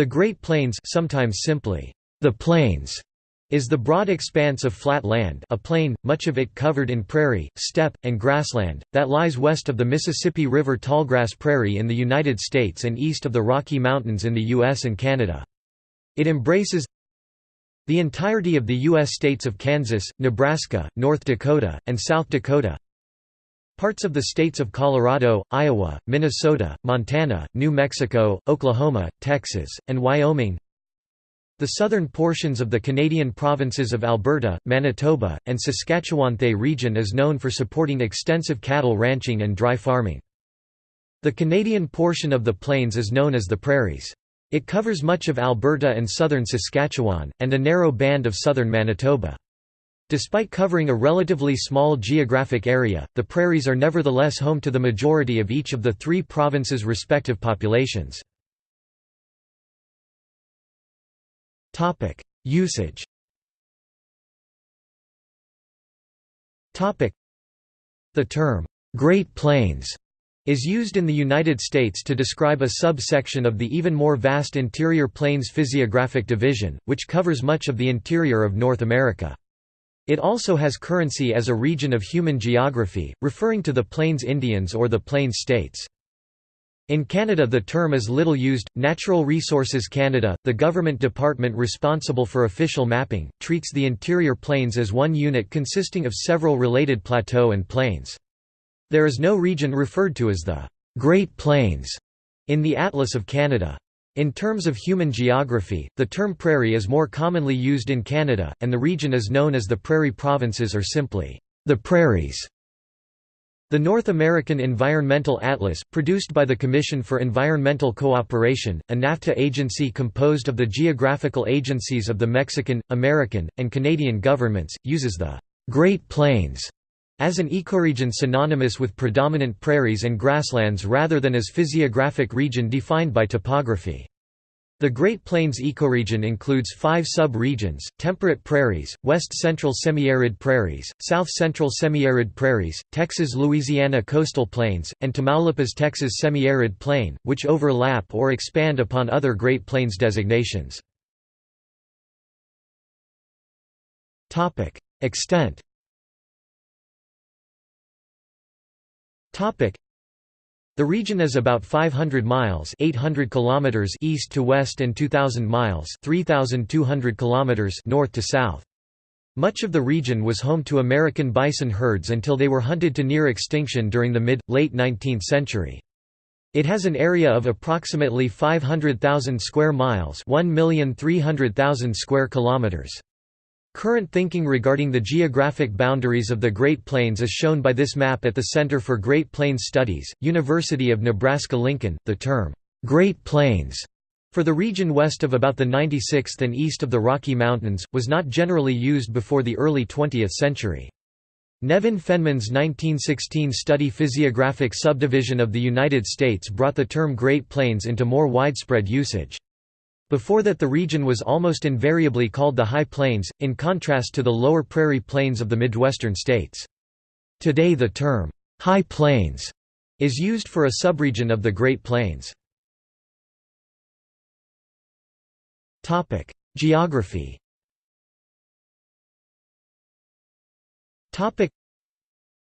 The Great Plains sometimes simply, the Plains, is the broad expanse of flat land a plain, much of it covered in prairie, steppe, and grassland, that lies west of the Mississippi River tallgrass prairie in the United States and east of the Rocky Mountains in the U.S. and Canada. It embraces the entirety of the U.S. states of Kansas, Nebraska, North Dakota, and South Dakota, Parts of the states of Colorado, Iowa, Minnesota, Montana, New Mexico, Oklahoma, Texas, and Wyoming The southern portions of the Canadian provinces of Alberta, Manitoba, and Saskatchewan The region is known for supporting extensive cattle ranching and dry farming. The Canadian portion of the plains is known as the Prairies. It covers much of Alberta and southern Saskatchewan, and a narrow band of southern Manitoba. Despite covering a relatively small geographic area, the prairies are nevertheless home to the majority of each of the three provinces' respective populations. Usage The term, "'Great Plains' is used in the United States to describe a subsection of the even more vast Interior Plains physiographic division, which covers much of the interior of North America. It also has currency as a region of human geography, referring to the Plains Indians or the Plains States. In Canada the term is little used. Natural Resources Canada, the government department responsible for official mapping, treats the interior plains as one unit consisting of several related plateau and plains. There is no region referred to as the Great Plains in the Atlas of Canada. In terms of human geography, the term prairie is more commonly used in Canada, and the region is known as the Prairie Provinces or simply, the Prairies. The North American Environmental Atlas, produced by the Commission for Environmental Cooperation, a NAFTA agency composed of the geographical agencies of the Mexican, American, and Canadian governments, uses the Great Plains as an ecoregion synonymous with predominant prairies and grasslands rather than as physiographic region defined by topography. The Great Plains ecoregion includes five sub-regions, temperate prairies, west-central semi-arid prairies, south-central semi-arid prairies, Texas-Louisiana coastal plains, and Tamaulipas Texas semi-arid plain, which overlap or expand upon other Great Plains designations. Extent the region is about 500 miles 800 kilometers east to west and 2000 miles 3200 kilometers north to south. Much of the region was home to American bison herds until they were hunted to near extinction during the mid-late 19th century. It has an area of approximately 500,000 square miles 1,300,000 square kilometers. Current thinking regarding the geographic boundaries of the Great Plains is shown by this map at the Center for Great Plains Studies, University of Nebraska-Lincoln. The term, Great Plains, for the region west of about the 96th and east of the Rocky Mountains, was not generally used before the early 20th century. Nevin Fenneman's 1916 study Physiographic Subdivision of the United States brought the term Great Plains into more widespread usage. Before that the region was almost invariably called the High Plains, in contrast to the lower prairie plains of the Midwestern states. Today the term, High Plains, is used for a subregion of the Great Plains. Geography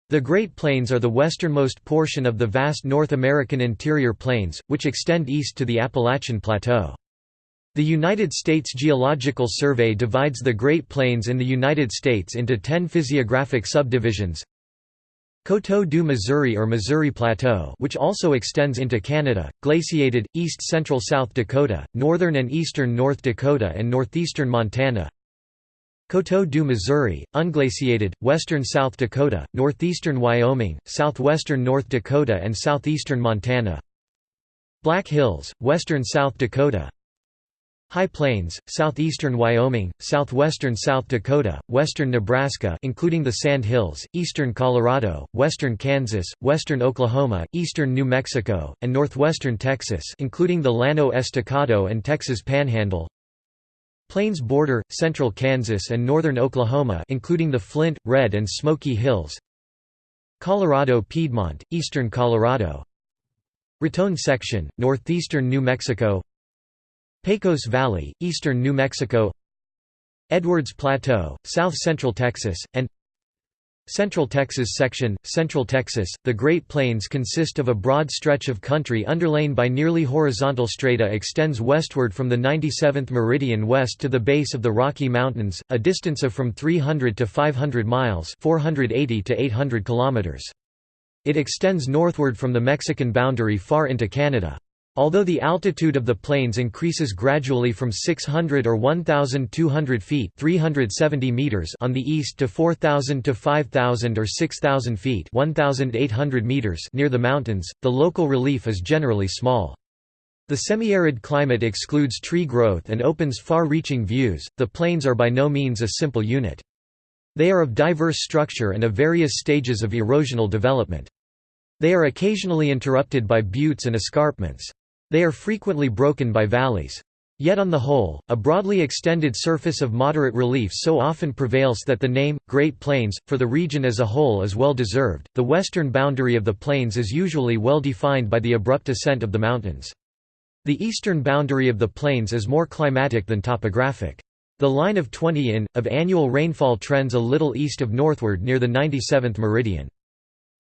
the Great Plains are the westernmost portion of the vast North American interior plains, which extend east to the Appalachian Plateau. The United States Geological Survey divides the Great Plains in the United States into 10 physiographic subdivisions. Coteau du Missouri or Missouri Plateau which also extends into Canada, glaciated, east-central South Dakota, northern and eastern North Dakota and northeastern Montana. Coteau du Missouri, unglaciated, western South Dakota, northeastern Wyoming, southwestern North Dakota and southeastern Montana. Black Hills, western South Dakota High Plains, southeastern Wyoming, southwestern South Dakota, western Nebraska including the Sand Hills, eastern Colorado, western Kansas, western Oklahoma, eastern New Mexico, and northwestern Texas including the Llano Estacado and Texas Panhandle. Plains border, central Kansas and northern Oklahoma including the Flint, Red and Smoky Hills. Colorado Piedmont, eastern Colorado. Raton section, northeastern New Mexico Pecos Valley, eastern New Mexico Edwards Plateau, south central Texas, and Central Texas section, Central Texas, the Great Plains consist of a broad stretch of country underlain by nearly horizontal strata extends westward from the 97th meridian west to the base of the Rocky Mountains, a distance of from 300 to 500 miles 480 to 800 kilometers. It extends northward from the Mexican boundary far into Canada. Although the altitude of the plains increases gradually from 600 or 1,200 feet 370 meters on the east to 4,000 to 5,000 or 6,000 feet 1,800 meters near the mountains, the local relief is generally small. The semi-arid climate excludes tree growth and opens far-reaching views. The plains are by no means a simple unit. They are of diverse structure and of various stages of erosional development. They are occasionally interrupted by buttes and escarpments. They are frequently broken by valleys. Yet on the whole, a broadly extended surface of moderate relief so often prevails that the name, Great Plains, for the region as a whole is well deserved. The western boundary of the plains is usually well defined by the abrupt ascent of the mountains. The eastern boundary of the plains is more climatic than topographic. The line of 20 in, of annual rainfall trends a little east of northward near the 97th meridian.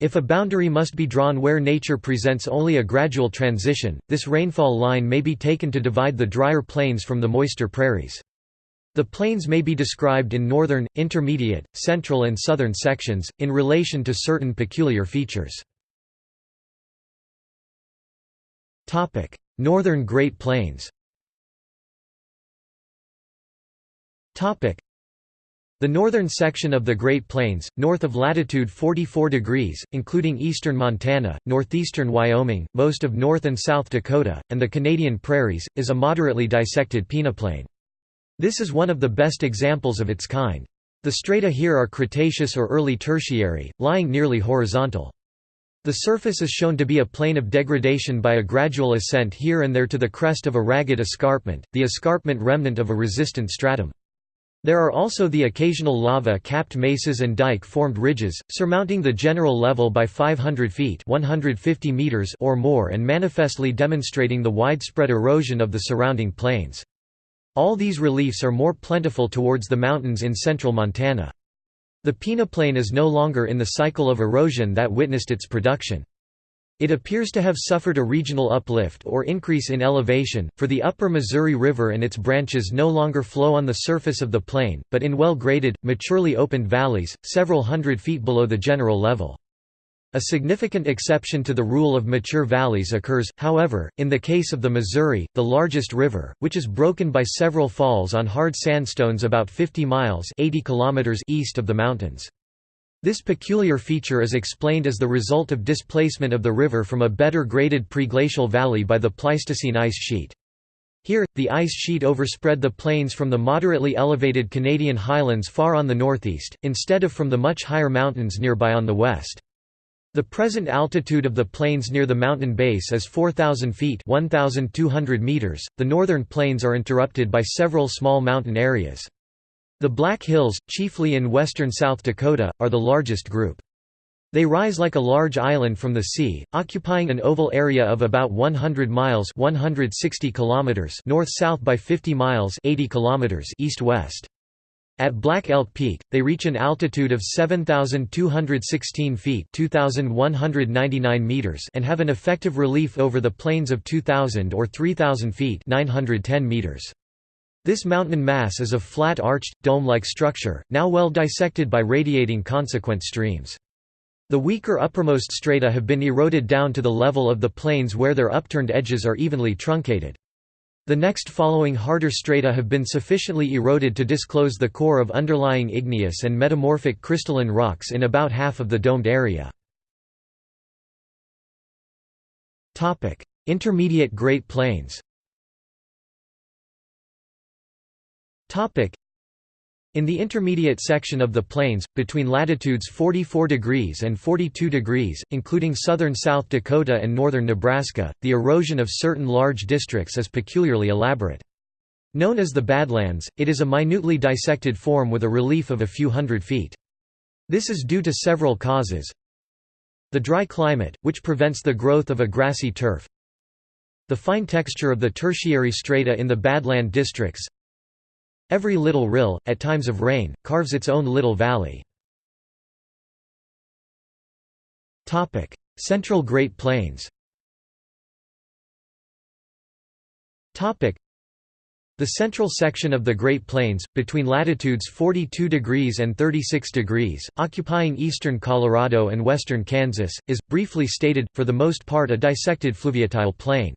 If a boundary must be drawn where nature presents only a gradual transition, this rainfall line may be taken to divide the drier plains from the moister prairies. The plains may be described in northern, intermediate, central and southern sections, in relation to certain peculiar features. Northern Great Plains the northern section of the Great Plains, north of latitude 44 degrees, including eastern Montana, northeastern Wyoming, most of North and South Dakota, and the Canadian prairies, is a moderately dissected peneplain. This is one of the best examples of its kind. The strata here are Cretaceous or early Tertiary, lying nearly horizontal. The surface is shown to be a plane of degradation by a gradual ascent here and there to the crest of a ragged escarpment, the escarpment remnant of a resistant stratum. There are also the occasional lava-capped mesas and dike-formed ridges, surmounting the general level by 500 feet 150 meters or more and manifestly demonstrating the widespread erosion of the surrounding plains. All these reliefs are more plentiful towards the mountains in central Montana. The peneplain is no longer in the cycle of erosion that witnessed its production. It appears to have suffered a regional uplift or increase in elevation, for the upper Missouri River and its branches no longer flow on the surface of the plain, but in well-graded, maturely opened valleys, several hundred feet below the general level. A significant exception to the rule of mature valleys occurs, however, in the case of the Missouri, the largest river, which is broken by several falls on hard sandstones about 50 miles 80 kilometers east of the mountains. This peculiar feature is explained as the result of displacement of the river from a better graded preglacial valley by the Pleistocene ice sheet. Here, the ice sheet overspread the plains from the moderately elevated Canadian highlands far on the northeast, instead of from the much higher mountains nearby on the west. The present altitude of the plains near the mountain base is 4,000 feet 1,200 meters. .The northern plains are interrupted by several small mountain areas. The Black Hills, chiefly in western South Dakota, are the largest group. They rise like a large island from the sea, occupying an oval area of about 100 miles 160 kilometers north-south by 50 miles 80 kilometers east-west. At Black Elk Peak, they reach an altitude of 7,216 feet 2,199 meters and have an effective relief over the plains of 2,000 or 3,000 feet 910 meters. This mountain mass is of flat arched, dome-like structure, now well dissected by radiating consequent streams. The weaker uppermost strata have been eroded down to the level of the plains where their upturned edges are evenly truncated. The next following harder strata have been sufficiently eroded to disclose the core of underlying igneous and metamorphic crystalline rocks in about half of the domed area. Intermediate Great Plains In the intermediate section of the plains, between latitudes 44 degrees and 42 degrees, including southern South Dakota and northern Nebraska, the erosion of certain large districts is peculiarly elaborate. Known as the Badlands, it is a minutely dissected form with a relief of a few hundred feet. This is due to several causes. The dry climate, which prevents the growth of a grassy turf, The fine texture of the tertiary strata in the Badland districts Every little rill, at times of rain, carves its own little valley. Central Great Plains the central section of the Great Plains, between latitudes 42 degrees and 36 degrees, occupying eastern Colorado and western Kansas, is, briefly stated, for the most part a dissected fluviatile plain.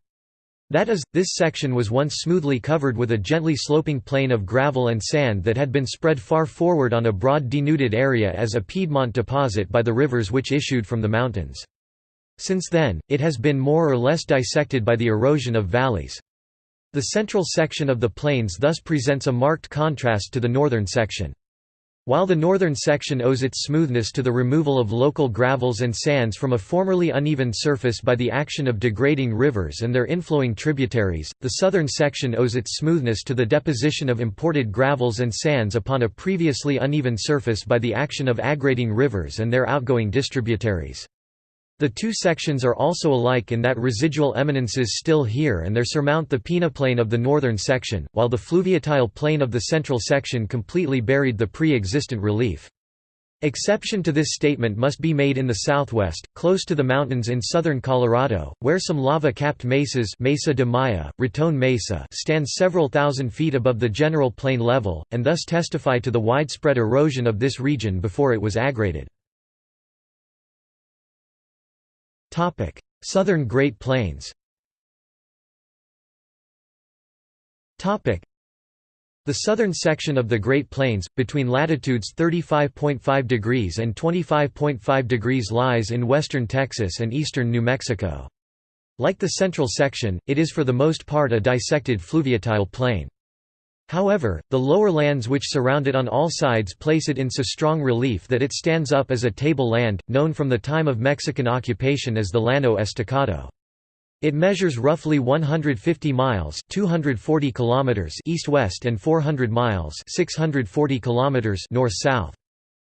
That is, this section was once smoothly covered with a gently sloping plain of gravel and sand that had been spread far forward on a broad denuded area as a Piedmont deposit by the rivers which issued from the mountains. Since then, it has been more or less dissected by the erosion of valleys. The central section of the plains thus presents a marked contrast to the northern section. While the northern section owes its smoothness to the removal of local gravels and sands from a formerly uneven surface by the action of degrading rivers and their inflowing tributaries, the southern section owes its smoothness to the deposition of imported gravels and sands upon a previously uneven surface by the action of aggrading rivers and their outgoing distributaries. The two sections are also alike in that residual eminences still here and there surmount the peneplain of the northern section, while the fluviatile plain of the central section completely buried the pre-existent relief. Exception to this statement must be made in the southwest, close to the mountains in southern Colorado, where some lava-capped mesas Mesa de Maya, Raton Mesa stand several thousand feet above the general plain level, and thus testify to the widespread erosion of this region before it was aggraded. Southern Great Plains Topic: the southern section of the Great Plains, between latitudes 35.5 degrees and 25.5 degrees lies in western Texas and eastern New Mexico. Like the central section, it is for the most part a dissected fluviatile plain. However, the lower lands which surround it on all sides place it in so strong relief that it stands up as a table land, known from the time of Mexican occupation as the Llano Estacado. It measures roughly 150 miles 240 kilometers east-west and 400 miles 640 kilometers north-south.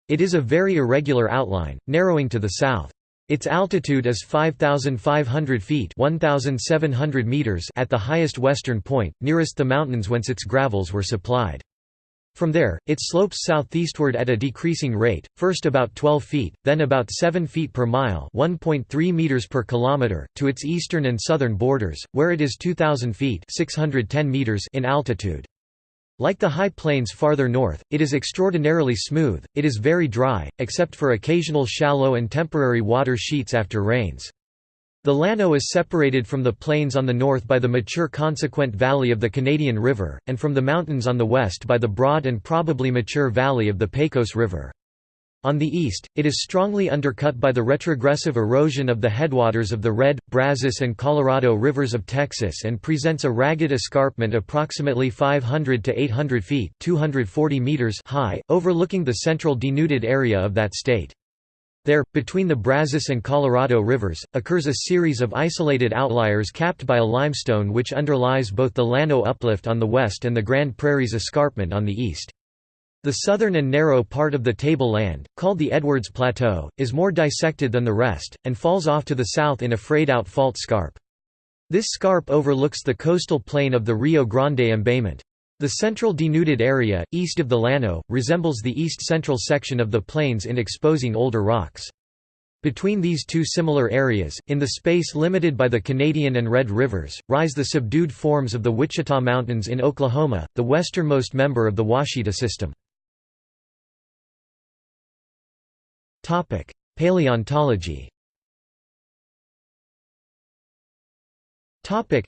It is a very irregular outline, narrowing to the south. Its altitude is 5,500 feet 1,700 meters at the highest western point, nearest the mountains whence its gravels were supplied. From there, it slopes southeastward at a decreasing rate, first about 12 feet, then about 7 feet per mile 1.3 meters per kilometer, to its eastern and southern borders, where it is 2,000 feet 610 meters in altitude. Like the high plains farther north, it is extraordinarily smooth, it is very dry, except for occasional shallow and temporary water sheets after rains. The Llano is separated from the plains on the north by the mature consequent valley of the Canadian River, and from the mountains on the west by the broad and probably mature valley of the Pecos River. On the east, it is strongly undercut by the retrogressive erosion of the headwaters of the Red, Brazos and Colorado rivers of Texas and presents a ragged escarpment approximately 500 to 800 feet 240 meters high, overlooking the central denuded area of that state. There, between the Brazos and Colorado rivers, occurs a series of isolated outliers capped by a limestone which underlies both the Llano uplift on the west and the Grand Prairies escarpment on the east. The southern and narrow part of the tableland, called the Edwards Plateau, is more dissected than the rest, and falls off to the south in a frayed-out fault scarp. This scarp overlooks the coastal plain of the Rio Grande embayment. The central denuded area, east of the Llano, resembles the east-central section of the plains in exposing older rocks. Between these two similar areas, in the space limited by the Canadian and Red Rivers, rise the subdued forms of the Wichita Mountains in Oklahoma, the westernmost member of the Ouachita system. Topic: Paleontology. Topic: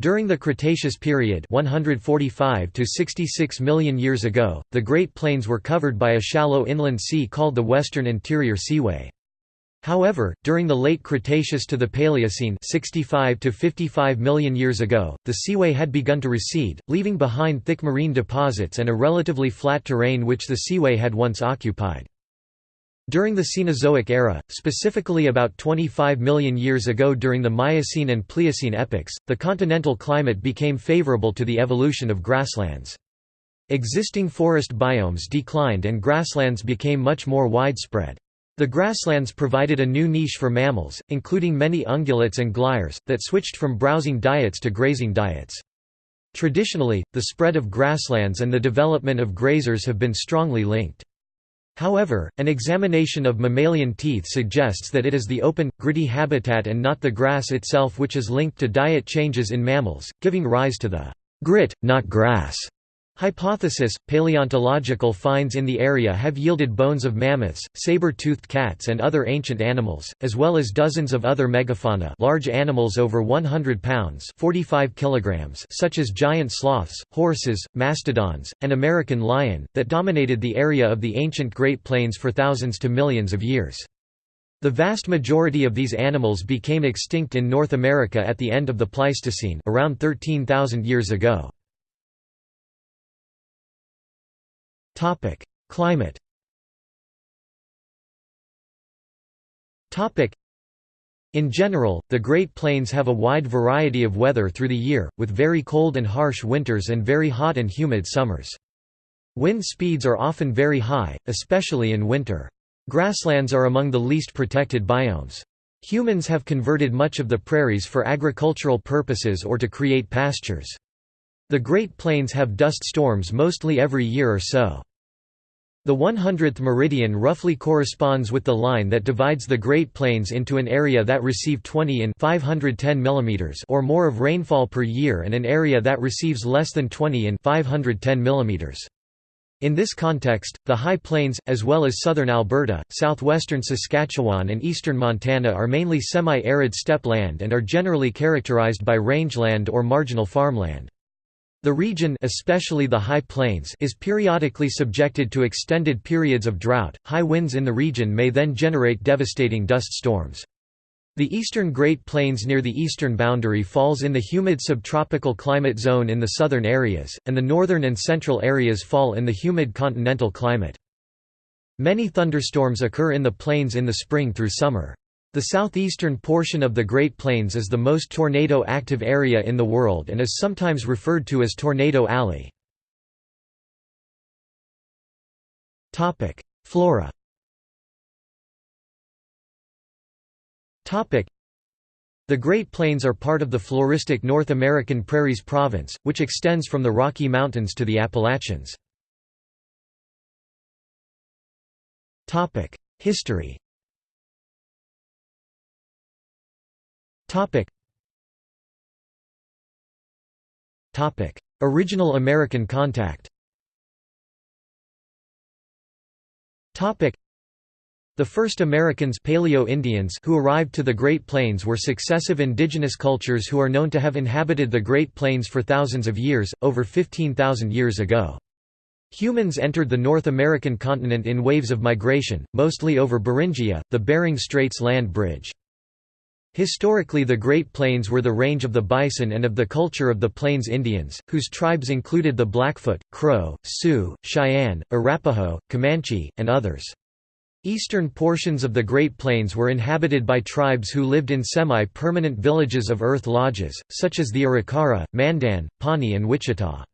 During the Cretaceous period, 145 to 66 million years ago, the Great Plains were covered by a shallow inland sea called the Western Interior Seaway. However, during the late Cretaceous to the Paleocene 65 to 55 million years ago, the seaway had begun to recede, leaving behind thick marine deposits and a relatively flat terrain which the seaway had once occupied. During the Cenozoic era, specifically about 25 million years ago during the Miocene and Pliocene epochs, the continental climate became favorable to the evolution of grasslands. Existing forest biomes declined and grasslands became much more widespread. The grasslands provided a new niche for mammals, including many ungulates and glires, that switched from browsing diets to grazing diets. Traditionally, the spread of grasslands and the development of grazers have been strongly linked. However, an examination of mammalian teeth suggests that it is the open, gritty habitat and not the grass itself which is linked to diet changes in mammals, giving rise to the grit, not grass Hypothesis – Paleontological finds in the area have yielded bones of mammoths, saber-toothed cats and other ancient animals, as well as dozens of other megafauna large animals over 100 pounds 45 kilograms such as giant sloths, horses, mastodons, and American lion, that dominated the area of the ancient Great Plains for thousands to millions of years. The vast majority of these animals became extinct in North America at the end of the Pleistocene around 13,000 years ago. Topic: Climate. Topic: In general, the Great Plains have a wide variety of weather through the year, with very cold and harsh winters and very hot and humid summers. Wind speeds are often very high, especially in winter. Grasslands are among the least protected biomes. Humans have converted much of the prairies for agricultural purposes or to create pastures. The Great Plains have dust storms mostly every year or so. The 100th meridian roughly corresponds with the line that divides the Great Plains into an area that receive 20 in 510 mm or more of rainfall per year and an area that receives less than 20 in 510 mm. In this context, the High Plains, as well as southern Alberta, southwestern Saskatchewan and eastern Montana are mainly semi-arid steppe land and are generally characterized by rangeland or marginal farmland. The region especially the High Plains is periodically subjected to extended periods of drought. High winds in the region may then generate devastating dust storms. The eastern Great Plains near the eastern boundary falls in the humid subtropical climate zone in the southern areas, and the northern and central areas fall in the humid continental climate. Many thunderstorms occur in the plains in the spring through summer. The southeastern portion of the Great Plains is the most tornado-active area in the world and is sometimes referred to as Tornado Alley. Flora the Great Plains are part of the floristic North American Prairies Province, which extends from the Rocky Mountains to the Appalachians. History Topic. Topic. Original American contact Topic. The first Americans Paleo-Indians who arrived to the Great Plains were successive indigenous cultures who are known to have inhabited the Great Plains for thousands of years, over 15,000 years ago. Humans entered the North American continent in waves of migration, mostly over Beringia, the Bering Straits land bridge. Historically the Great Plains were the range of the bison and of the culture of the Plains Indians, whose tribes included the Blackfoot, Crow, Sioux, Cheyenne, Arapaho, Comanche, and others. Eastern portions of the Great Plains were inhabited by tribes who lived in semi-permanent villages of earth lodges, such as the Arikara, Mandan, Pawnee and Wichita.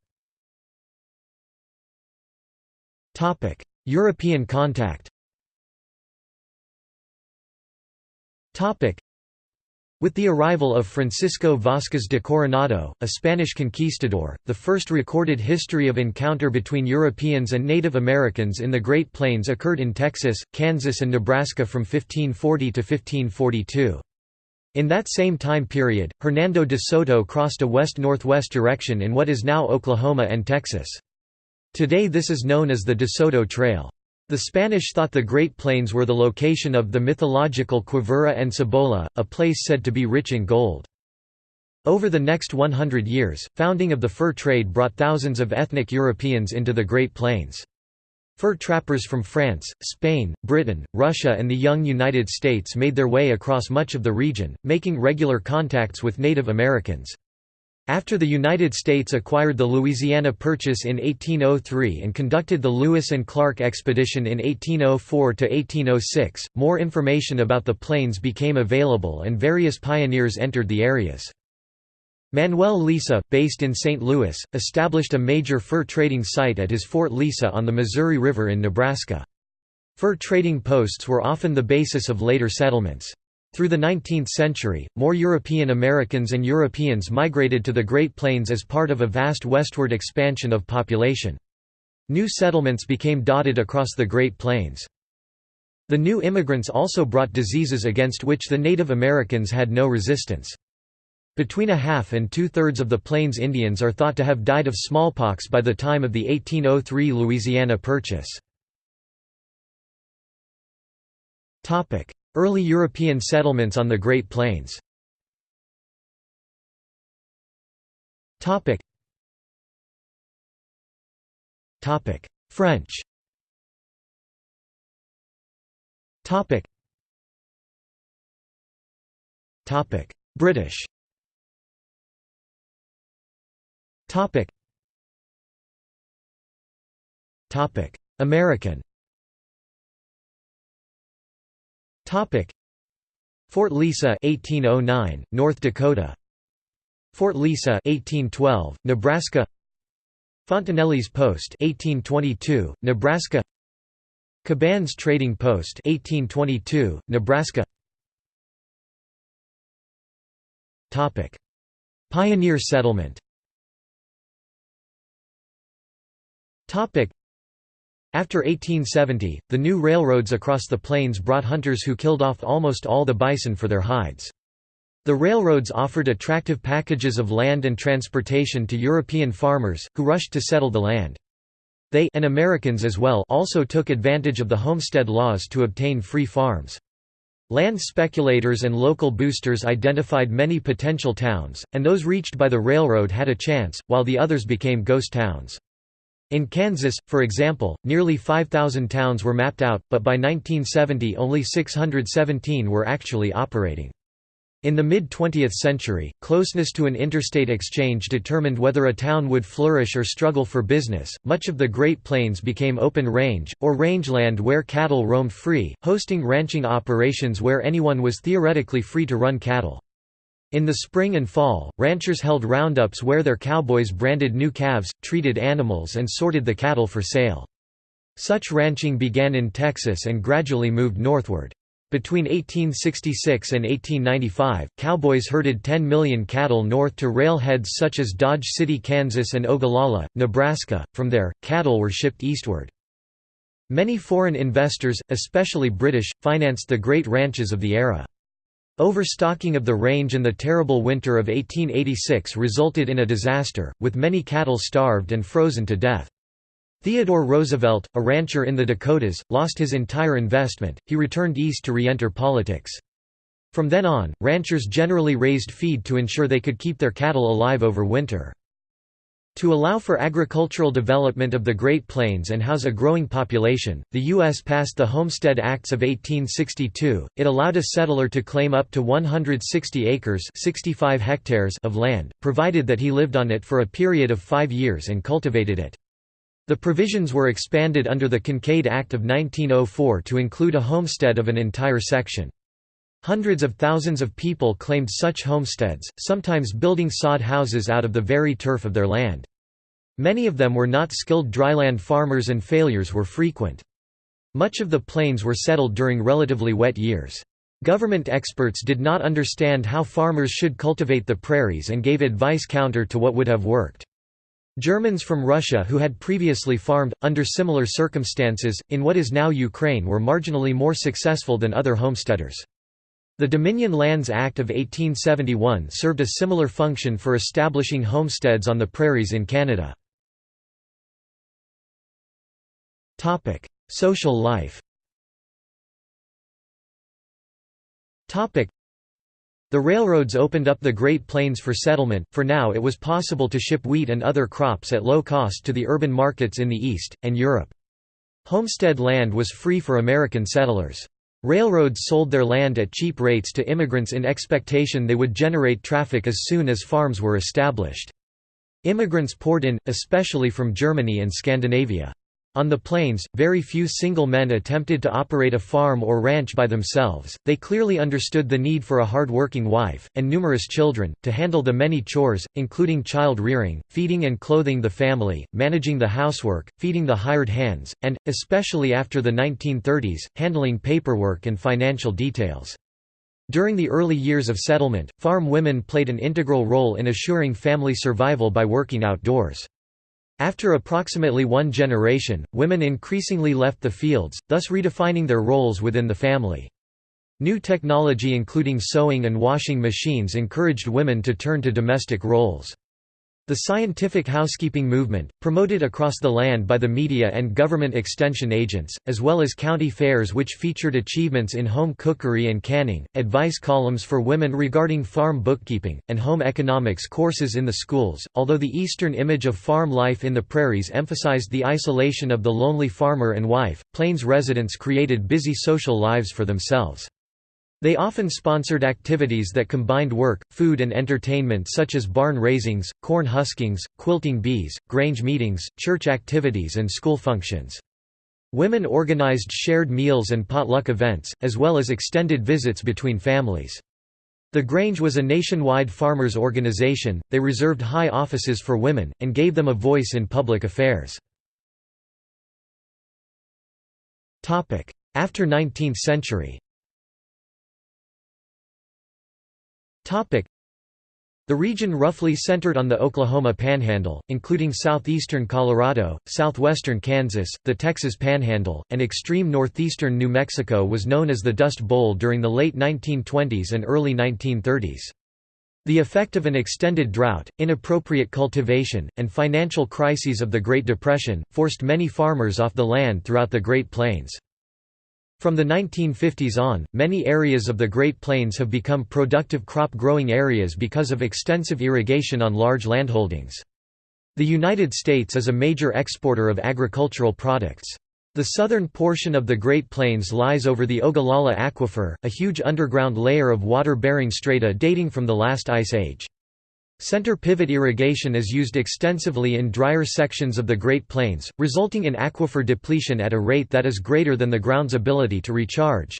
European contact with the arrival of Francisco Vázquez de Coronado, a Spanish conquistador, the first recorded history of encounter between Europeans and Native Americans in the Great Plains occurred in Texas, Kansas and Nebraska from 1540 to 1542. In that same time period, Hernando de Soto crossed a west-northwest direction in what is now Oklahoma and Texas. Today this is known as the De Soto Trail. The Spanish thought the Great Plains were the location of the mythological Quivira and Cibola, a place said to be rich in gold. Over the next 100 years, founding of the fur trade brought thousands of ethnic Europeans into the Great Plains. Fur trappers from France, Spain, Britain, Russia and the young United States made their way across much of the region, making regular contacts with Native Americans. After the United States acquired the Louisiana Purchase in 1803 and conducted the Lewis and Clark Expedition in 1804 to 1806, more information about the plains became available and various pioneers entered the areas. Manuel Lisa, based in St. Louis, established a major fur trading site at his Fort Lisa on the Missouri River in Nebraska. Fur trading posts were often the basis of later settlements. Through the 19th century, more European Americans and Europeans migrated to the Great Plains as part of a vast westward expansion of population. New settlements became dotted across the Great Plains. The new immigrants also brought diseases against which the Native Americans had no resistance. Between a half and two-thirds of the Plains Indians are thought to have died of smallpox by the time of the 1803 Louisiana Purchase. Early European settlements on the Great Plains. French. British. American Fort Lisa 1809, North Dakota. Fort Lisa 1812, Nebraska. Fontenelle's Post 1822, Nebraska. Cabanné's Trading Post 1822, Nebraska. Topic. Pioneer settlement. Topic after 1870, the new railroads across the plains brought hunters who killed off almost all the bison for their hides. The railroads offered attractive packages of land and transportation to European farmers, who rushed to settle the land. They and Americans as well also took advantage of the homestead laws to obtain free farms. Land speculators and local boosters identified many potential towns, and those reached by the railroad had a chance, while the others became ghost towns. In Kansas, for example, nearly 5,000 towns were mapped out, but by 1970 only 617 were actually operating. In the mid-20th century, closeness to an interstate exchange determined whether a town would flourish or struggle for business. Much of the Great Plains became open range, or rangeland where cattle roamed free, hosting ranching operations where anyone was theoretically free to run cattle. In the spring and fall, ranchers held roundups where their cowboys branded new calves, treated animals and sorted the cattle for sale. Such ranching began in Texas and gradually moved northward. Between 1866 and 1895, cowboys herded 10 million cattle north to railheads such as Dodge City, Kansas and Ogallala, Nebraska. From there, cattle were shipped eastward. Many foreign investors, especially British, financed the great ranches of the era. Overstocking of the range and the terrible winter of 1886 resulted in a disaster, with many cattle starved and frozen to death. Theodore Roosevelt, a rancher in the Dakotas, lost his entire investment, he returned east to re-enter politics. From then on, ranchers generally raised feed to ensure they could keep their cattle alive over winter. To allow for agricultural development of the Great Plains and house a growing population, the U.S. passed the Homestead Acts of 1862. It allowed a settler to claim up to 160 acres 65 hectares of land, provided that he lived on it for a period of five years and cultivated it. The provisions were expanded under the Kincaid Act of 1904 to include a homestead of an entire section. Hundreds of thousands of people claimed such homesteads, sometimes building sod houses out of the very turf of their land. Many of them were not skilled dryland farmers and failures were frequent. Much of the plains were settled during relatively wet years. Government experts did not understand how farmers should cultivate the prairies and gave advice counter to what would have worked. Germans from Russia who had previously farmed, under similar circumstances, in what is now Ukraine were marginally more successful than other homesteaders. The Dominion Lands Act of 1871 served a similar function for establishing homesteads on the prairies in Canada. Social life. The railroads opened up the Great Plains for settlement, for now it was possible to ship wheat and other crops at low cost to the urban markets in the East, and Europe. Homestead land was free for American settlers. Railroads sold their land at cheap rates to immigrants in expectation they would generate traffic as soon as farms were established. Immigrants poured in, especially from Germany and Scandinavia. On the plains, very few single men attempted to operate a farm or ranch by themselves, they clearly understood the need for a hard-working wife, and numerous children, to handle the many chores, including child-rearing, feeding and clothing the family, managing the housework, feeding the hired hands, and, especially after the 1930s, handling paperwork and financial details. During the early years of settlement, farm women played an integral role in assuring family survival by working outdoors. After approximately one generation, women increasingly left the fields, thus redefining their roles within the family. New technology including sewing and washing machines encouraged women to turn to domestic roles. The scientific housekeeping movement, promoted across the land by the media and government extension agents, as well as county fairs which featured achievements in home cookery and canning, advice columns for women regarding farm bookkeeping, and home economics courses in the schools. Although the Eastern image of farm life in the prairies emphasized the isolation of the lonely farmer and wife, Plains residents created busy social lives for themselves. They often sponsored activities that combined work, food and entertainment such as barn raisings, corn huskings, quilting bees, grange meetings, church activities and school functions. Women organized shared meals and potluck events, as well as extended visits between families. The Grange was a nationwide farmers' organization, they reserved high offices for women, and gave them a voice in public affairs. After 19th century the region roughly centered on the Oklahoma Panhandle, including southeastern Colorado, southwestern Kansas, the Texas Panhandle, and extreme northeastern New Mexico was known as the Dust Bowl during the late 1920s and early 1930s. The effect of an extended drought, inappropriate cultivation, and financial crises of the Great Depression, forced many farmers off the land throughout the Great Plains. From the 1950s on, many areas of the Great Plains have become productive crop-growing areas because of extensive irrigation on large landholdings. The United States is a major exporter of agricultural products. The southern portion of the Great Plains lies over the Ogallala Aquifer, a huge underground layer of water-bearing strata dating from the last ice age. Center pivot irrigation is used extensively in drier sections of the Great Plains, resulting in aquifer depletion at a rate that is greater than the ground's ability to recharge.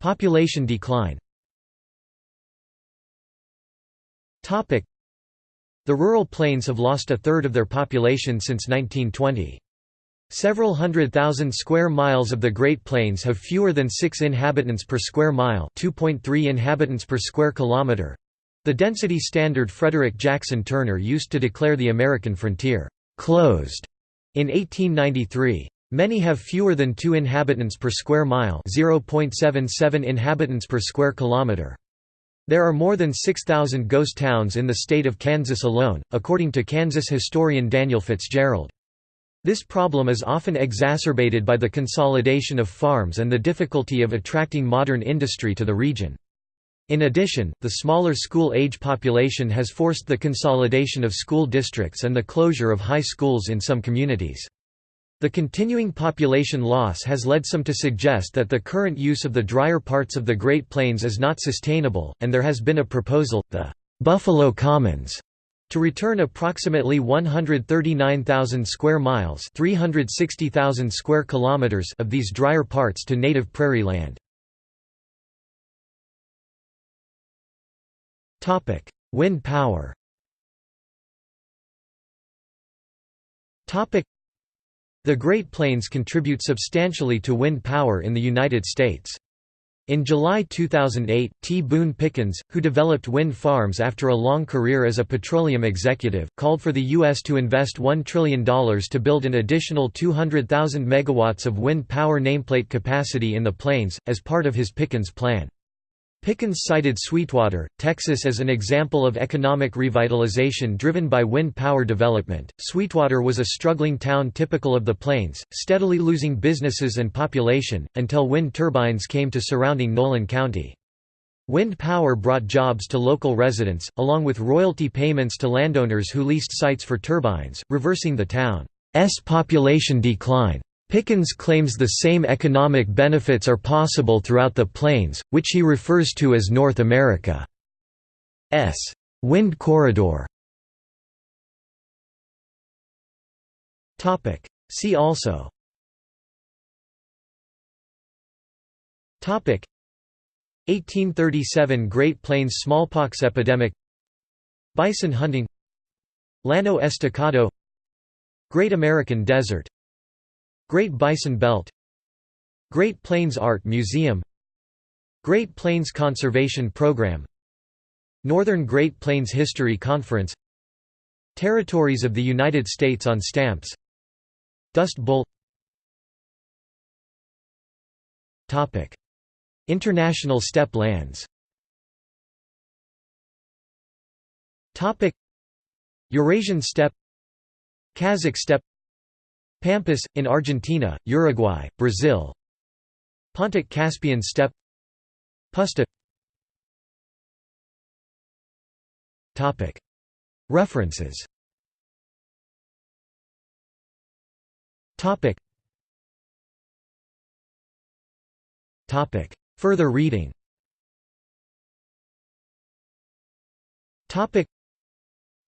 Population decline The rural plains have lost a third of their population since 1920. Several hundred thousand square miles of the Great Plains have fewer than 6 inhabitants per square mile 2.3 inhabitants per square kilometer. The density standard Frederick Jackson Turner used to declare the American frontier «closed» in 1893. Many have fewer than 2 inhabitants per square mile 0.77 inhabitants per square kilometer. There are more than 6,000 ghost towns in the state of Kansas alone, according to Kansas historian Daniel Fitzgerald. This problem is often exacerbated by the consolidation of farms and the difficulty of attracting modern industry to the region. In addition, the smaller school-age population has forced the consolidation of school districts and the closure of high schools in some communities. The continuing population loss has led some to suggest that the current use of the drier parts of the Great Plains is not sustainable, and there has been a proposal, the Buffalo Commons, to return approximately 139,000 square miles, 360,000 square kilometers of these drier parts to native prairie land. Wind power. The Great Plains contribute substantially to wind power in the United States. In July 2008, T. Boone Pickens, who developed wind farms after a long career as a petroleum executive, called for the U.S. to invest $1 trillion to build an additional 200,000 megawatts of wind power nameplate capacity in the plains, as part of his Pickens Plan. Pickens cited Sweetwater, Texas as an example of economic revitalization driven by wind power development. Sweetwater was a struggling town typical of the plains, steadily losing businesses and population, until wind turbines came to surrounding Nolan County. Wind power brought jobs to local residents, along with royalty payments to landowners who leased sites for turbines, reversing the town's population decline. Pickens claims the same economic benefits are possible throughout the plains, which he refers to as North America's wind corridor. See also. Topic. 1837 Great Plains smallpox epidemic. Bison hunting. Llano Estacado. Great American Desert Great Bison Belt Great Plains Art Museum Great Plains Conservation Program Northern Great Plains History Conference Territories of the United States on stamps. Dust Bowl. International steppe lands. Eurasian steppe. Kazakh steppe Pampas, in Argentina, Uruguay, Brazil. Pontic Caspian steppe. Puszta References. Further reading.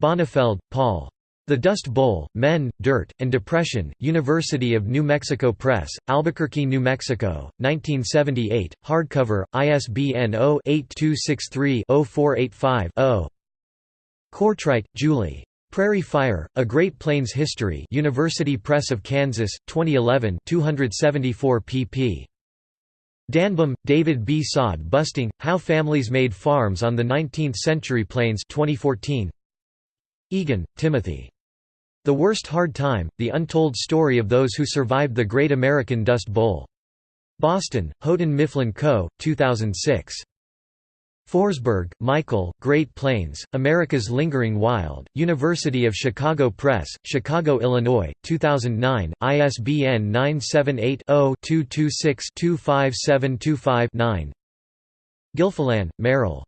Bonnifield, Paul. The Dust Bowl, Men, Dirt, and Depression, University of New Mexico Press, Albuquerque, New Mexico, 1978, hardcover, ISBN 0-8263-0485-0. Courtwright, Julie. Prairie Fire, A Great Plains History University Press of Kansas, 2011 274 pp. Danbom, David B. Sod Busting, How Families Made Farms on the Nineteenth-Century Plains 2014. Egan, Timothy. The Worst Hard Time, The Untold Story of Those Who Survived the Great American Dust Bowl. Boston, Houghton Mifflin Co., 2006. Forsberg, Michael, Great Plains, America's Lingering Wild, University of Chicago Press, Chicago, Illinois, 2009, ISBN 978-0-226-25725-9 Gilfillan, Merrill.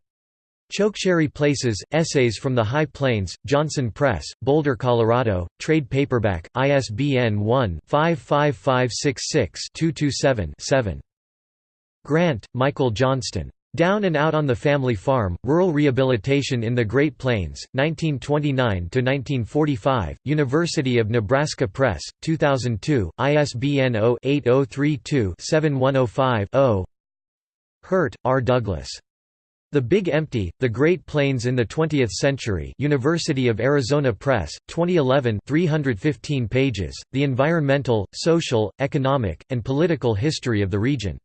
Chokecherry Places, Essays from the High Plains, Johnson Press, Boulder, Colorado, trade paperback, ISBN 1-55566-227-7. Grant, Michael Johnston. Down and Out on the Family Farm, Rural Rehabilitation in the Great Plains, 1929–1945, University of Nebraska Press, 2002, ISBN 0-8032-7105-0 Hurt, R. Douglas. The Big Empty, The Great Plains in the Twentieth Century University of Arizona Press, 2011 315 pages, The Environmental, Social, Economic, and Political History of the Region.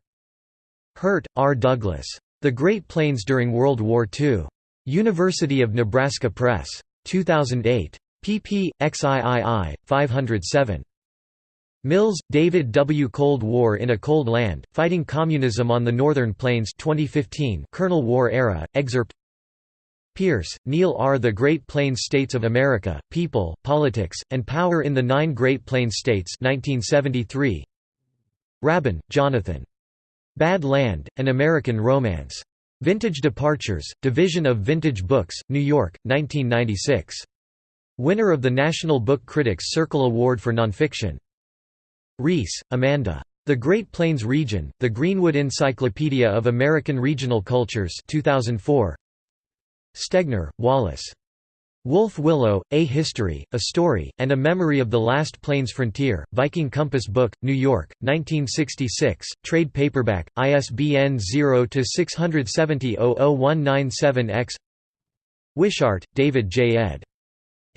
Hurt, R. Douglas. The Great Plains During World War II. University of Nebraska Press. 2008. pp. xiii. 507. Mills, David W. Cold War in a Cold Land, Fighting Communism on the Northern Plains 2015 Colonel War Era, excerpt Peirce, Neal R. The Great Plains States of America, People, Politics, and Power in the Nine Great Plains States 1973. Raban, Jonathan. Bad Land, An American Romance. Vintage Departures, Division of Vintage Books, New York, 1996. Winner of the National Book Critics Circle Award for Nonfiction. Rees, Amanda. The Great Plains Region, The Greenwood Encyclopedia of American Regional Cultures 2004. Stegner, Wallace. Wolf Willow, A History, A Story, and a Memory of the Last Plains Frontier, Viking Compass Book, New York, 1966, trade paperback, ISBN 0-670-00197-X Wishart, David J. ed.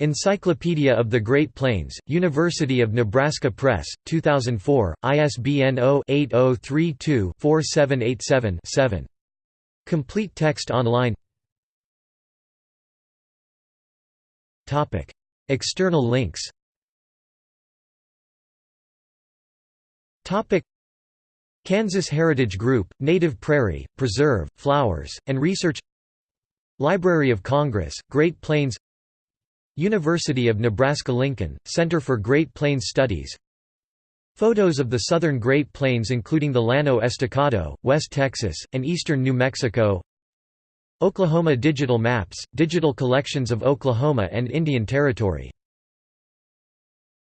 Encyclopedia of the Great Plains, University of Nebraska Press, 2004, ISBN 0-8032-4787-7. Complete text online. External links. Kansas Heritage Group, Native Prairie, Preserve, Flowers, and Research. Library of Congress, Great Plains University of Nebraska-Lincoln, Center for Great Plains Studies. Photos of the southern Great Plains including the Llano Estacado, West Texas, and eastern New Mexico. Oklahoma Digital Maps, digital collections of Oklahoma and Indian Territory